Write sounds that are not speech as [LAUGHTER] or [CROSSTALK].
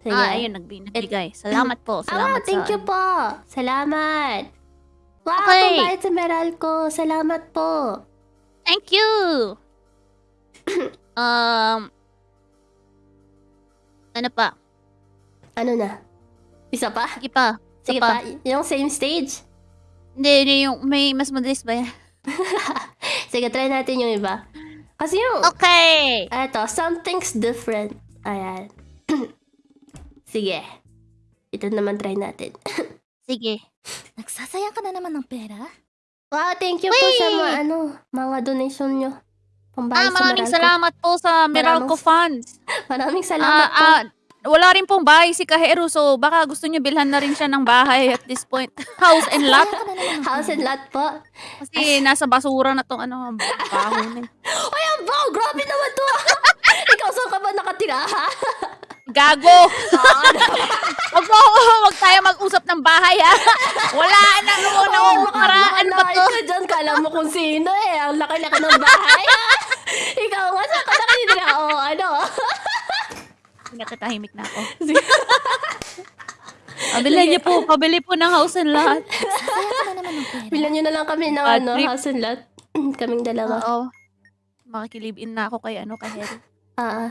Sige. Ah, ayun, nagbi- nagbigay. Salamat po. Ah, Salamat thank sa... you po. Salamat. Wow, Okay. pambayad sa Meralco. Salamat po. Thank you! [COUGHS] um... Ano pa? Ano na? Isa pa? Sige pa. Sige pa. pa. Yung same stage? Hindi, hindi yung may mas madalis ba yan? [LAUGHS] Sige, try natin yung iba. Kasi yung... Okay! Eto, something's different. Ayan. [COUGHS] Sige. Ito naman try natin. [LAUGHS] Sige. [LAUGHS] Nagsasayang ka na naman ng pera? Wow, thank you po sa mga, ano, mga donation nyo. Ah, Pambayad sa maraming Meralco. salamat po sa Meralco Funds. [LAUGHS] Maraming Ah, salamat po. ah, wala rin pong bahay si Kahero, so baka gusto niyo bilhan na rin siya ng bahay at this point. House and lot. Nagsasayang ka na naman ng House and lot po. Kasi nasa basura na tong ano, baho na. Ay, ang baw! Grabe naman to! Ikaw, saan ka ba nakatira, ha? Gago! [LAUGHS] Wag mo, wag tayo mag-usap ng bahay ha. Wala na, wala Oo, na, paraan ba to? ka dyan. Kala mo kung sino eh. Ang laki-laki ng bahay. ah. Ikaw nga, saan ka nakatira? Oo, ano? Natatahimik na ako. Pabili niyo po, pabili po ng house and lot. Bilan nyo na lang kami ng ano, trip. house and lot. [CLEARS THROAT] Kaming dalawa. Oo. Makikilive in na ako kay ano, kay Harry. Ah, ah.